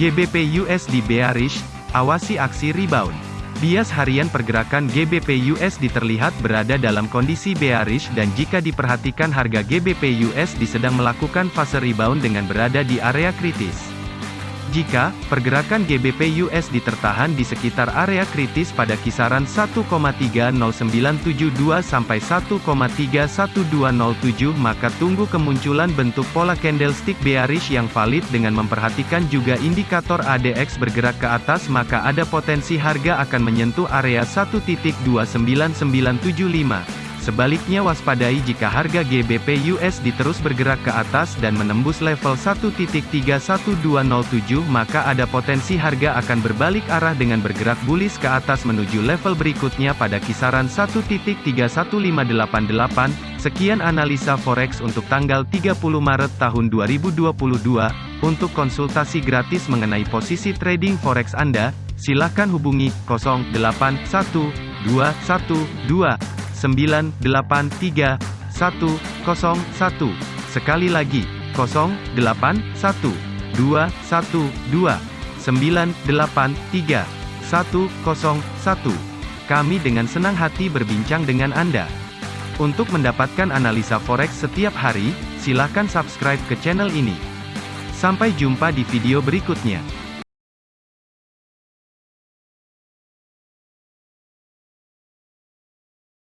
GBP USD bearish, awasi aksi rebound. Bias harian pergerakan GBP USD terlihat berada dalam kondisi bearish dan jika diperhatikan harga GBP USD sedang melakukan fase rebound dengan berada di area kritis. Jika pergerakan GBP USD tertahan di sekitar area kritis pada kisaran 1,30972 sampai 1,31207 maka tunggu kemunculan bentuk pola candlestick bearish yang valid dengan memperhatikan juga indikator ADX bergerak ke atas maka ada potensi harga akan menyentuh area 1.29975. Sebaliknya waspadai jika harga GBP USD terus bergerak ke atas dan menembus level 1.31207 maka ada potensi harga akan berbalik arah dengan bergerak bullish ke atas menuju level berikutnya pada kisaran 1.31588. Sekian analisa forex untuk tanggal 30 Maret tahun 2022. Untuk konsultasi gratis mengenai posisi trading forex Anda, silakan hubungi 081212 983 101. Sekali lagi, 081 212 983 101. Kami dengan senang hati berbincang dengan Anda. Untuk mendapatkan analisa forex setiap hari, silakan subscribe ke channel ini. Sampai jumpa di video berikutnya.